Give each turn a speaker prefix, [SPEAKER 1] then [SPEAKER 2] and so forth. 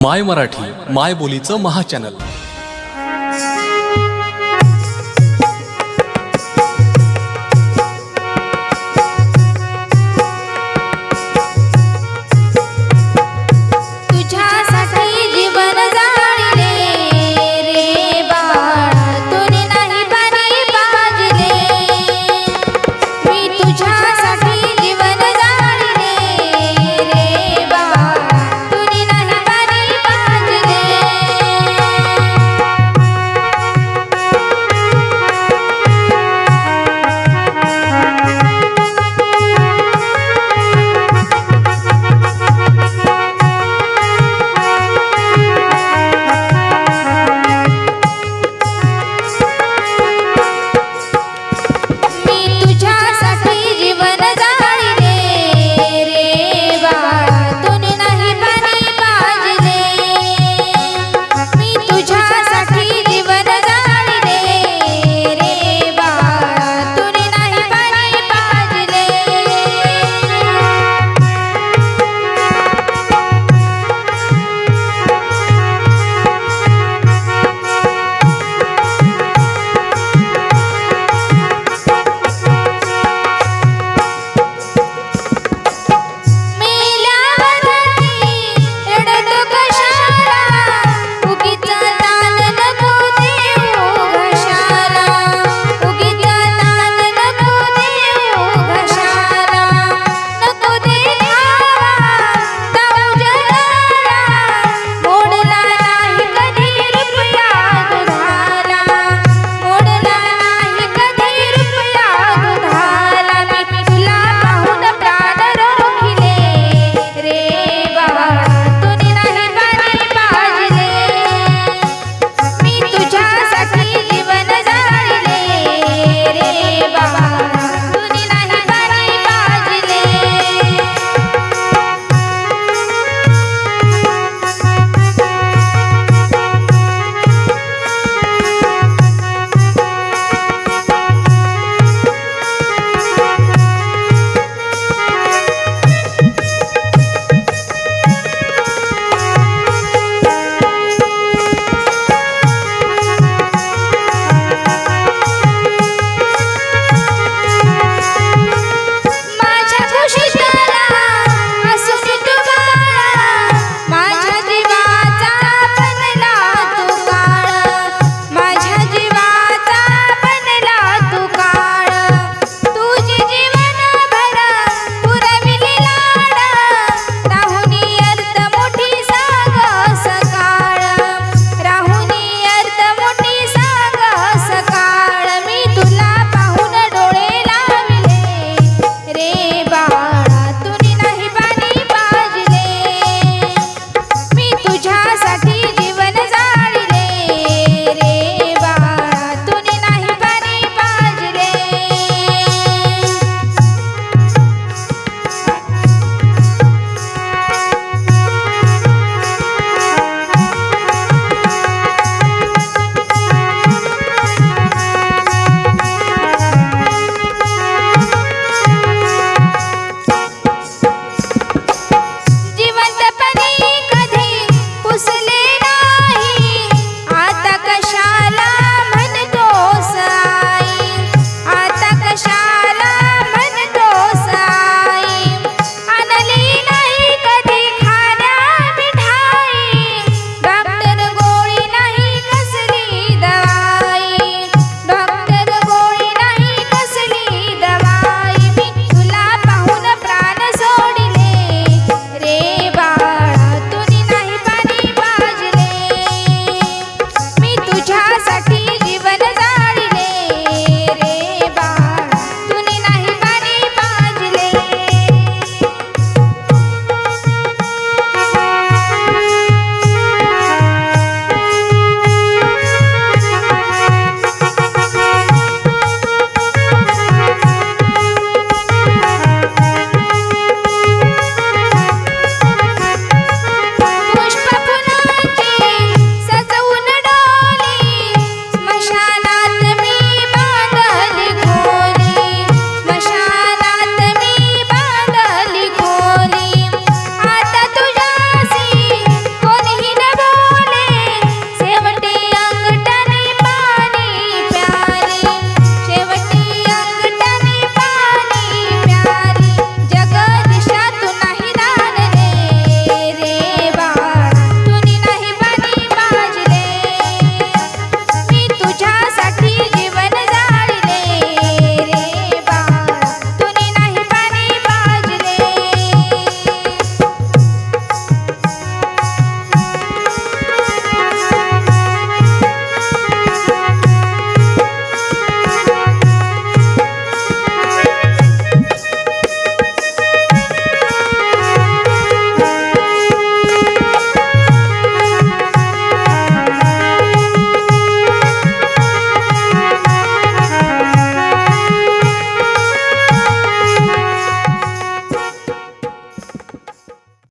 [SPEAKER 1] माय मराठी माय बोलीचं महाचॅनल